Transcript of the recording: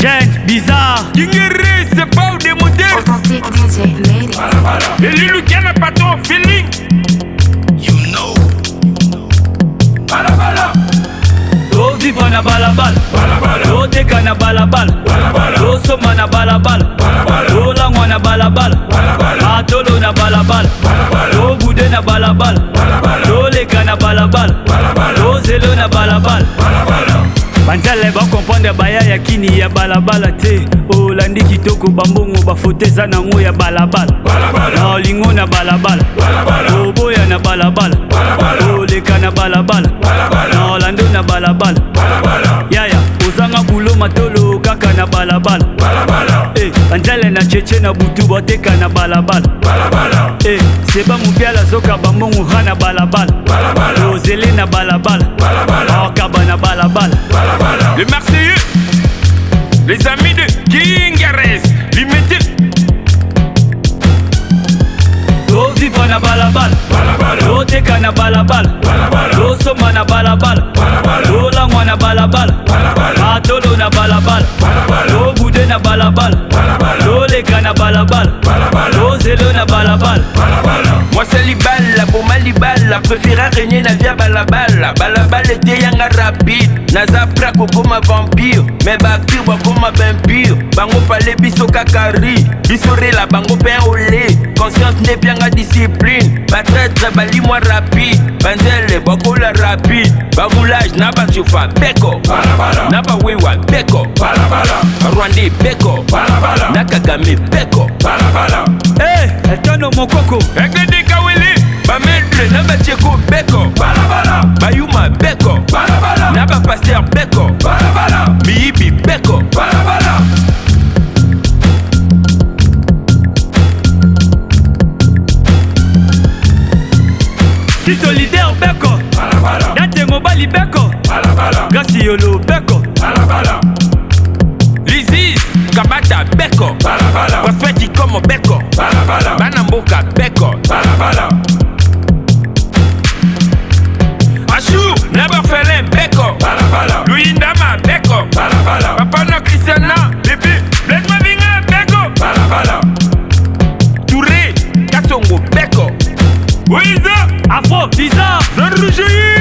Jet, bizarre. Kingere, c'est pas au démonter. Et lui, lui, n'a pas ton feeling. You know. Balabala. To vivre na balabala. Balabala. To deka na balabala. Balabala. To soma na balabala. Balabala. To langwa na balabala. Balabala. Atolo na balabala. Balabala. To bude na balabala. Balabala. To leka na balabala. Balabala. To zelo na balabala. Balabala. banzala bakomprendre baya ya kini ya balabala te olandi kitoko bambongo bafoto eza nango ya balabala na olingo na balabala oboya na balabala oleka na balabala na olando na balabala yaya ozanga bulo matolo kaka na balabala eh, banzala na cheche na butu boteka na balabala eh, seba mopiala azoka bambongo ra na balabala ozele na balabala akaba na na balabala losomba na balabala lolangwa na balabala matolo na balabala lobude na balabala loleka na balabala lozelo na balabala moi c'est libala boma libala préféra régner na via balabala balabala eteyanga rapide naza pra kokoma vampire me bapire bakoma bimpire bango pale biso kaka ri biso rela bango mpe ole confiance nebyanga discipline batraître balimwa rapide banzele bakola rapide bamoulage na bashufa beko na bawewa beko barwandi beko na kagame beko hey, etano eh, mokoko egedika wili bamedre na bacheko beko bayuma beko na bapaster beko bala, bala. kristo lider beko date mobali beko grasi yolo beko lizis kabata beko prospeti komo beko bana mboka beko Where is the Afro Pizza? The